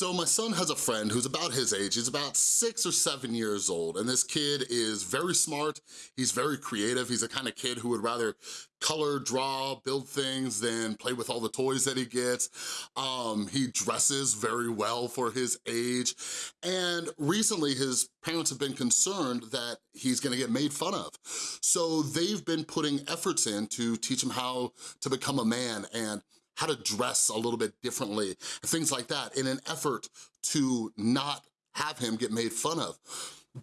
So my son has a friend who's about his age, he's about six or seven years old, and this kid is very smart, he's very creative, he's the kind of kid who would rather color, draw, build things than play with all the toys that he gets. Um, he dresses very well for his age, and recently his parents have been concerned that he's gonna get made fun of. So they've been putting efforts in to teach him how to become a man. And how to dress a little bit differently, things like that, in an effort to not have him get made fun of.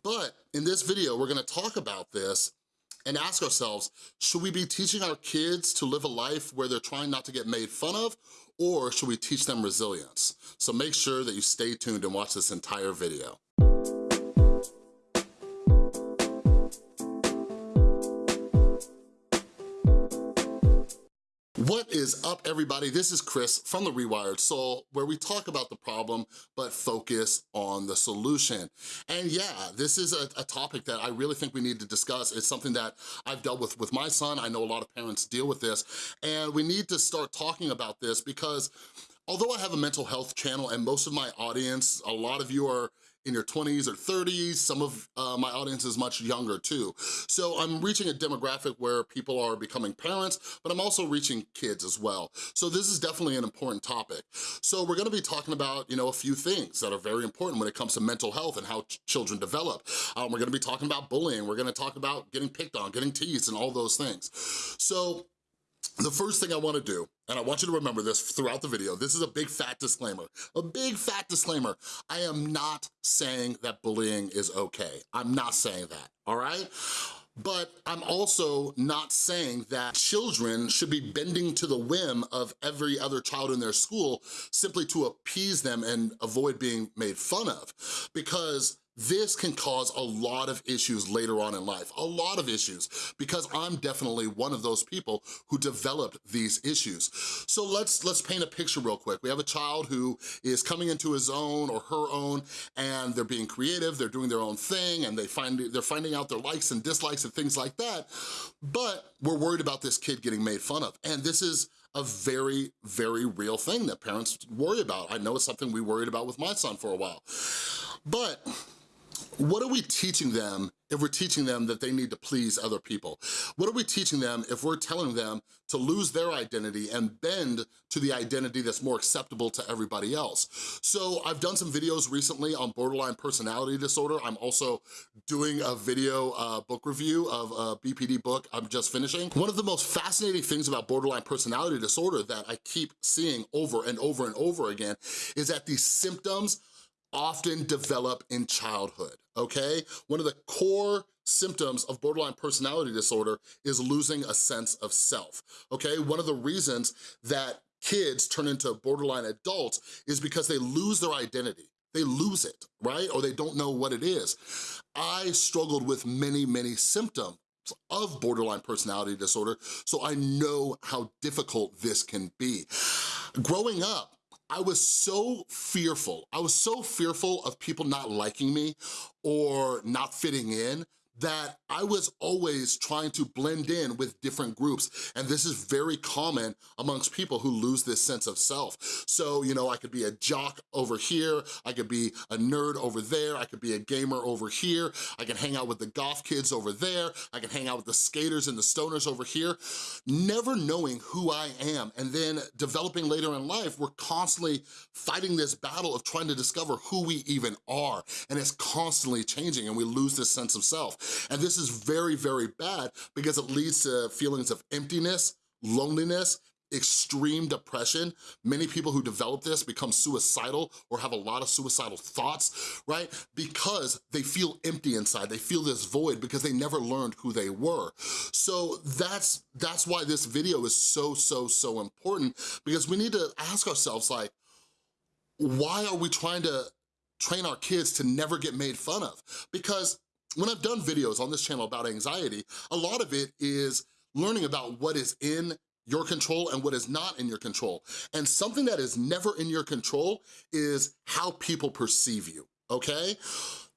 But in this video, we're gonna talk about this and ask ourselves, should we be teaching our kids to live a life where they're trying not to get made fun of, or should we teach them resilience? So make sure that you stay tuned and watch this entire video. What is up, everybody? This is Chris from The Rewired Soul, where we talk about the problem, but focus on the solution. And yeah, this is a, a, topic that I really think we need to discuss. It's something that I've dealt with with my son. I know a lot of parents deal with this, and we need to start talking about this because although I have a mental health channel and most of my audience, a lot of you are in your 20s or 30s. Some of uh, my audience is much younger too. So I'm reaching a demographic where people are becoming parents, but I'm also reaching kids as well. So this is definitely an important topic. So we're gonna be talking about, you know, a few things that are very important when it comes to mental health and how ch children develop. Um, we're gonna be talking about bullying. We're gonna talk about getting picked on, getting teased, and all those things. So the first thing I wanna do, and I want you to remember this throughout the video, this is a big fat disclaimer, a big fat disclaimer. I am not saying that bullying is okay. I'm not saying that, all right? But I'm also not saying that children should be bending to the whim of every other child in their school simply to appease them and avoid being made fun of. Because this can cause a lot of issues later on in life, a lot of issues, because I'm definitely one of those people who developed these issues. So let's, let's paint a picture real quick. We have a child who is coming into his own or her own, and they're being creative, they're doing their own thing, and they find, they're finding out their likes and dislikes and things like that, but we're worried about this kid getting made fun of. And this is a very, very real thing that parents worry about. I know it's something we worried about with my son for a while. But what are we teaching them if we're teaching them that they need to please other people? What are we teaching them if we're telling them to lose their identity and bend to the identity that's more acceptable to everybody else? So I've done some videos recently on borderline personality disorder. I'm also doing a video uh, book review of a BPD book I'm just finishing. One of the most fascinating things about borderline personality disorder that I keep seeing over and over and over again is that these symptoms often develop in childhood, okay? One of the core symptoms of borderline personality disorder is losing a sense of self, okay? One of the reasons that kids turn into borderline adults is because they lose their identity. They lose it, right? Or they don't know what it is. I struggled with many, many symptoms of borderline personality disorder, so I know how difficult this can be. Growing up, I was so fearful. I was so fearful of people not liking me or not fitting in that I was always trying to blend in with different groups. And this is very common amongst people who lose this sense of self. So, you know, I could be a jock over here, I could be a nerd over there, I could be a gamer over here, I can hang out with the golf kids over there, I can hang out with the skaters and the stoners over here, never knowing who I am. And then developing later in life, we're constantly fighting this battle of trying to discover who we even are. And it's constantly changing and we lose this sense of self. And this is very, very bad because it leads to feelings of emptiness, loneliness, extreme depression. Many people who develop this become suicidal or have a lot of suicidal thoughts, right? Because they feel empty inside, they feel this void because they never learned who they were. So that's, that's why this video is so, so, so important because we need to ask ourselves like, why are we trying to train our kids to never get made fun of? Because when I've done videos on this channel about anxiety, a lot of it is learning about what is in your control and what is not in your control. And something that is never in your control is how people perceive you, okay?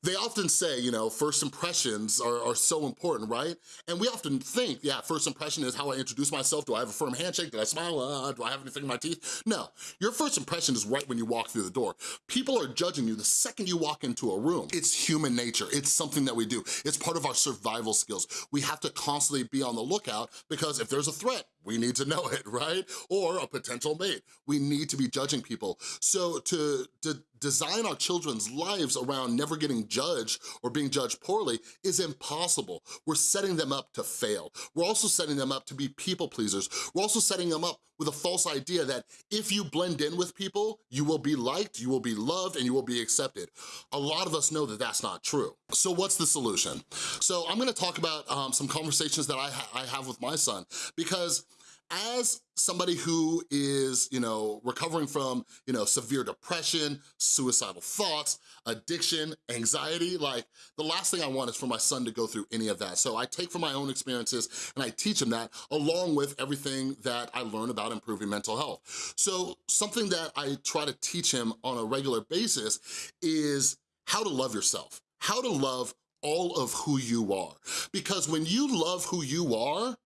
They often say, you know, first impressions are, are, so important, right? And we often think, yeah, first impression is how I introduce myself. Do I have a firm handshake? Do I smile? Uh, do I have anything in my teeth? No, your first impression is right when you walk through the door. People are judging you the second you walk into a room. It's human nature. It's something that we do. It's part of our survival skills. We have to constantly be on the lookout because if there's a threat, we need to know it, right? Or a potential mate. We need to be judging people. So to, to design our children's lives around never getting judged or being judged poorly is impossible. We're setting them up to fail. We're also setting them up to be people pleasers. We're also setting them up with a false idea that if you blend in with people, you will be liked, you will be loved, and you will be accepted. A lot of us know that that's not true. So what's the solution? So I'm gonna talk about um, some conversations that I, ha I have with my son because as somebody who is, you know, recovering from, you know, severe depression, suicidal thoughts, addiction, anxiety, like the last thing I want is for my son to go through any of that. So I take from my own experiences and I teach him that along with everything that I learn about improving mental health. So something that I try to teach him on a regular basis is how to love yourself, how to love all of who you are. Because when you love who you are,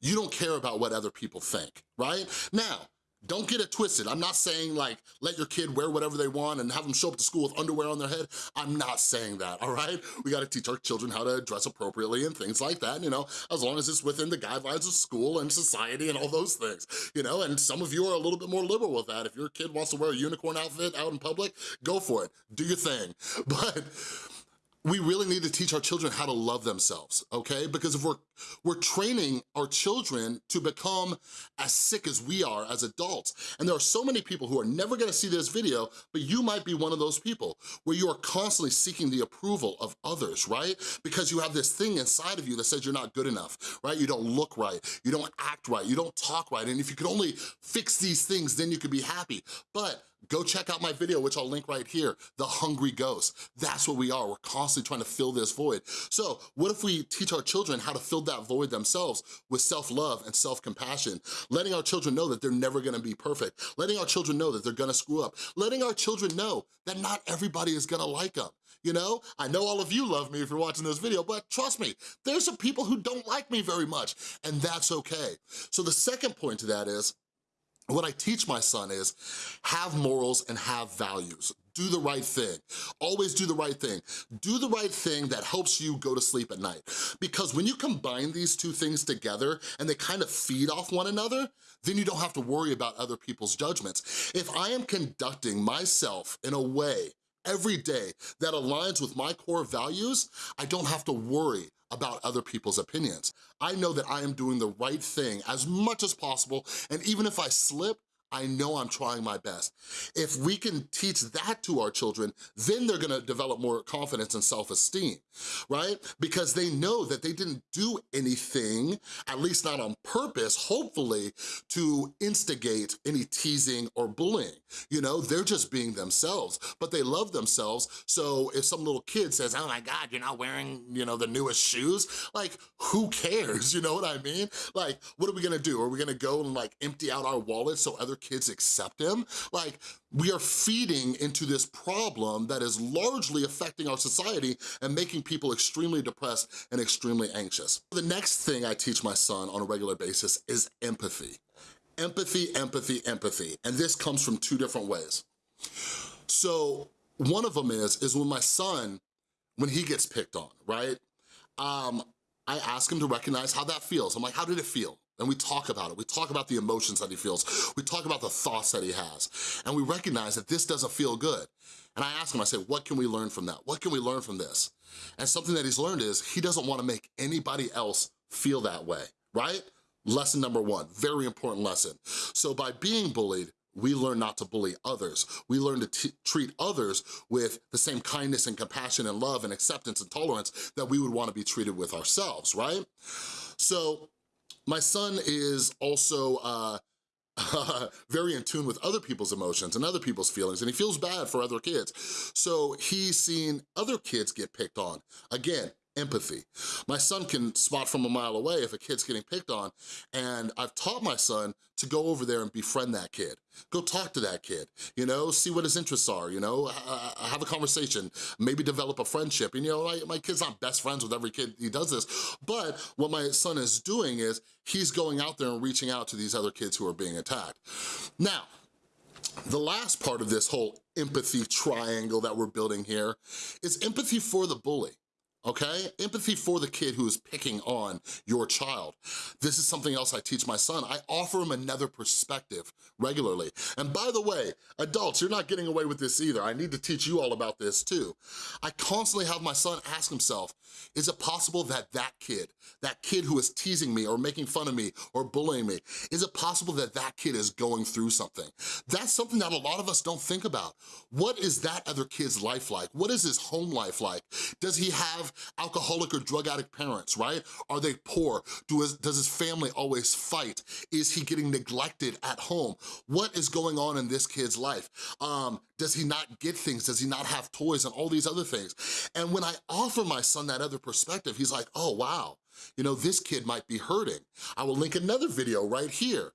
you don't care about what other people think, right? Now, don't get it twisted. I'm not saying like, let your kid wear whatever they want and have them show up to school with underwear on their head. I'm not saying that, all right? We gotta teach our children how to dress appropriately and things like that, you know, as long as it's within the guidelines of school and society and all those things, you know? And some of you are a little bit more liberal with that. If your kid wants to wear a unicorn outfit out in public, go for it, do your thing. But we really need to teach our children how to love themselves, okay? Because if we're, we're training our children to become as sick as we are as adults, and there are so many people who are never gonna see this video, but you might be one of those people where you are constantly seeking the approval of others, right? Because you have this thing inside of you that says you're not good enough, right? You don't look right, you don't act right, you don't talk right, and if you could only fix these things, then you could be happy. But go check out my video, which I'll link right here, The Hungry Ghost. That's what we are, we're constantly trying to fill this void. So what if we teach our children how to fill that void themselves with self-love and self-compassion, letting our children know that they're never gonna be perfect, letting our children know that they're gonna screw up, letting our children know that not everybody is gonna like them. You know, I know all of you love me if you're watching this video, but trust me, there's some people who don't like me very much, and that's okay. So the second point to that is, what I teach my son is have morals and have values. Do the right thing. Always do the right thing. Do the right thing that helps you go to sleep at night. Because when you combine these two things together and they kind of feed off one another, then you don't have to worry about other people's judgments. If I am conducting myself in a way every day that aligns with my core values, I don't have to worry about other people's opinions. I know that I am doing the right thing as much as possible, and even if I slip, I know I'm trying my best. If we can teach that to our children, then they're gonna develop more confidence and self-esteem, right? Because they know that they didn't do anything, at least not on purpose, hopefully, to instigate any teasing or bullying. You know, they're just being themselves, but they love themselves, so if some little kid says, oh my God, you're not wearing, you know, the newest shoes, like, who cares, you know what I mean? Like, what are we gonna do? Are we gonna go and like empty out our wallets so other kids accept him? Like, we are feeding into this problem that is largely affecting our society and making people extremely depressed and extremely anxious. The next thing I teach my son on a regular basis is empathy. Empathy, empathy, empathy. And this comes from two different ways. So one of them is, is when my son, when he gets picked on, right? Um, I ask him to recognize how that feels. I'm like, how did it feel? And we talk about it. We talk about the emotions that he feels. We talk about the thoughts that he has. And we recognize that this doesn't feel good. And I ask him, I say, what can we learn from that? What can we learn from this? And something that he's learned is he doesn't wanna make anybody else feel that way, right? Lesson number one, very important lesson. So by being bullied, we learn not to bully others. We learn to treat others with the same kindness and compassion and love and acceptance and tolerance that we would wanna be treated with ourselves, right? So my son is also uh, very in tune with other people's emotions and other people's feelings, and he feels bad for other kids. So he's seen other kids get picked on. Again, empathy. My son can spot from a mile away if a kid's getting picked on, and I've taught my son to go over there and befriend that kid. Go talk to that kid, you know, see what his interests are, you know, have a conversation, maybe develop a friendship. And you know, my, my kid's not best friends with every kid he does this, but what my son is doing is he's going out there and reaching out to these other kids who are being attacked. Now, the last part of this whole empathy triangle that we're building here is empathy for the bully okay? Empathy for the kid who is picking on your child. This is something else I teach my son. I offer him another perspective regularly. And by the way, adults, you're not getting away with this either. I need to teach you all about this too. I constantly have my son ask himself, is it possible that that kid, that kid who is teasing me or making fun of me or bullying me, is it possible that that kid is going through something? That's something that a lot of us don't think about. What is that other kid's life like? What is his home life like? Does he have alcoholic or drug addict parents, right? Are they poor? Do his, does his family always fight? Is he getting neglected at home? What is going on in this kid's life? Um, does he not get things? Does he not have toys and all these other things? And when I offer my son that other perspective, he's like, oh, wow, you know, this kid might be hurting. I will link another video right here.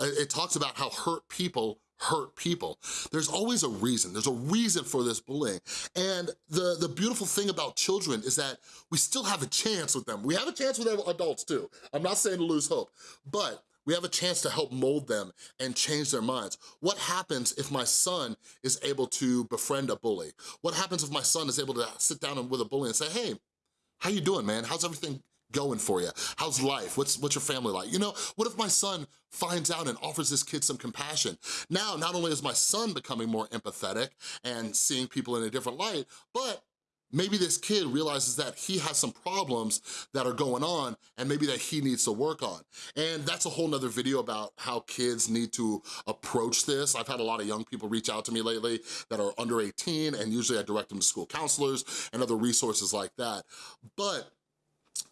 It talks about how hurt people hurt people. There's always a reason. There's a reason for this bullying. And the, the beautiful thing about children is that we still have a chance with them. We have a chance with adults too. I'm not saying to lose hope, but we have a chance to help mold them and change their minds. What happens if my son is able to befriend a bully? What happens if my son is able to sit down with a bully and say, hey, how you doing, man? How's everything going for you? How's life? What's, what's your family like? You know, what if my son finds out and offers this kid some compassion? Now, not only is my son becoming more empathetic and seeing people in a different light, but maybe this kid realizes that he has some problems that are going on and maybe that he needs to work on. And that's a whole nother video about how kids need to approach this. I've had a lot of young people reach out to me lately that are under 18 and usually I direct them to school counselors and other resources like that. But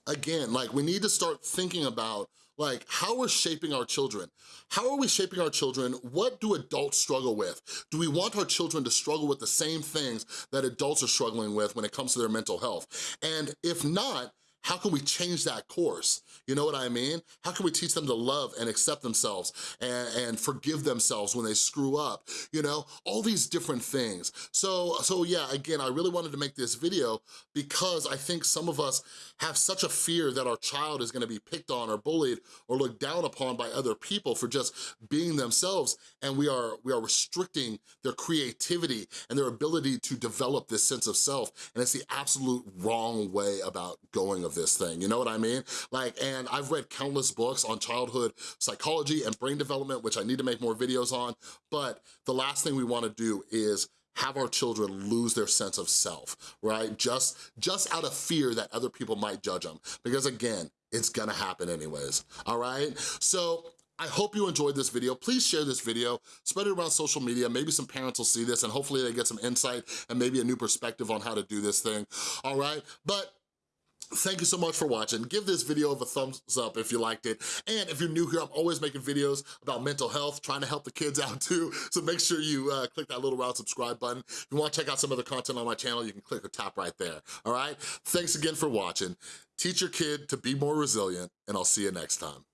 again, like we need to start thinking about like how we're shaping our children. How are we shaping our children? What do adults struggle with? Do we want our children to struggle with the same things that adults are struggling with when it comes to their mental health? And if not, how can we change that course? You know what I mean? How can we teach them to love and accept themselves and, and forgive themselves when they screw up? You know, all these different things. So, so yeah, again, I really wanted to make this video because I think some of us have such a fear that our child is gonna be picked on or bullied or looked down upon by other people for just being themselves and we are, we are restricting their creativity and their ability to develop this sense of self and it's the absolute wrong way about going of this thing, you know what I mean? Like, and I've read countless books on childhood psychology and brain development, which I need to make more videos on, but the last thing we wanna do is have our children lose their sense of self, right? Just, just out of fear that other people might judge them. Because again, it's gonna happen anyways, all right? So I hope you enjoyed this video. Please share this video, spread it around social media. Maybe some parents will see this and hopefully they get some insight and maybe a new perspective on how to do this thing, all right? But Thank you so much for watching. Give this video a thumbs up if you liked it. And if you're new here, I'm always making videos about mental health, trying to help the kids out too. So make sure you uh, click that little round subscribe button. If you wanna check out some other content on my channel, you can click or tap right there, all right? Thanks again for watching. Teach your kid to be more resilient, and I'll see you next time.